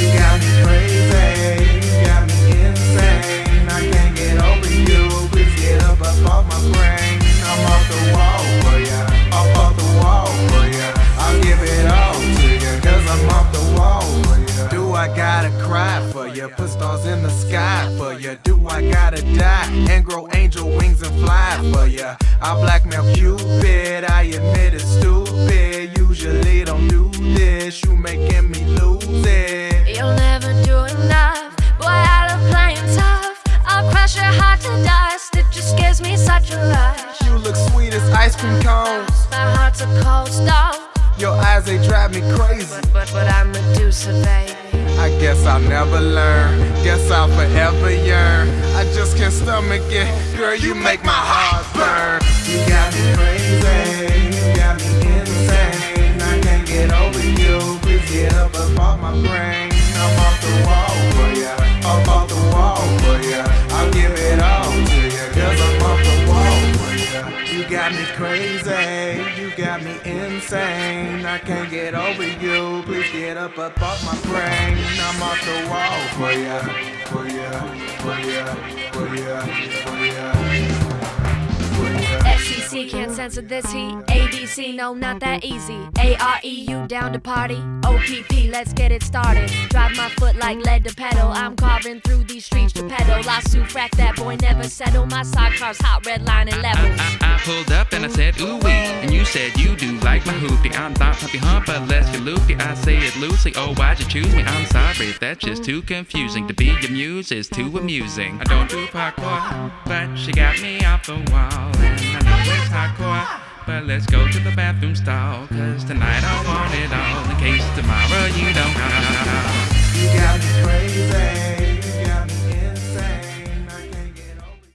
You got me crazy, you got me insane. I can't get over you. Please get up up off my brain. I'm off the wall for ya, off off the wall for ya. I'll give it all to ya, I'm off the wall for ya. Do I gotta cry for ya? Put stars in the sky for ya. Do I gotta die and grow angel wings and fly for ya? I blackmail Cupid, I admit it's stupid. Usually don't do this, you making me lose it. You'll never do enough. Boy, I love playing tough. I'll crush your heart to dust. It just gives me such a rush. You look sweet as ice cream cones. My heart's a cold stone. Your eyes, they drive me crazy. But, but, but I'm Medusa, baby. I guess I'll never learn. Guess I'll forever yearn. I just can't stomach it. Girl, you make my heart burn. You got me got me crazy. You got me insane. I can't get over you. Please get up up off my brain. I'm off the wall for ya. For ya. For ya. For ya. For ya. For ya. Can't censor this heat. ABC, no, not that easy. AREU, down to party? OPP, let's get it started. Drive my foot like lead to pedal. I'm carving through these streets to pedal. I frack that boy, never settle. My sidecar's hot, red line and level. I, I, I pulled up and I said ooh wee, and you said you do like my hoopty. I'm not puppy hump, but let's get loopy. I say it loosely. Oh, why'd you choose me? I'm sorry, that's just too confusing. To be your muse is too amusing. I don't do parkour, but she got me off the wall, but let's go to the bathroom stall. Cause tonight I want it all in case tomorrow you don't call. You got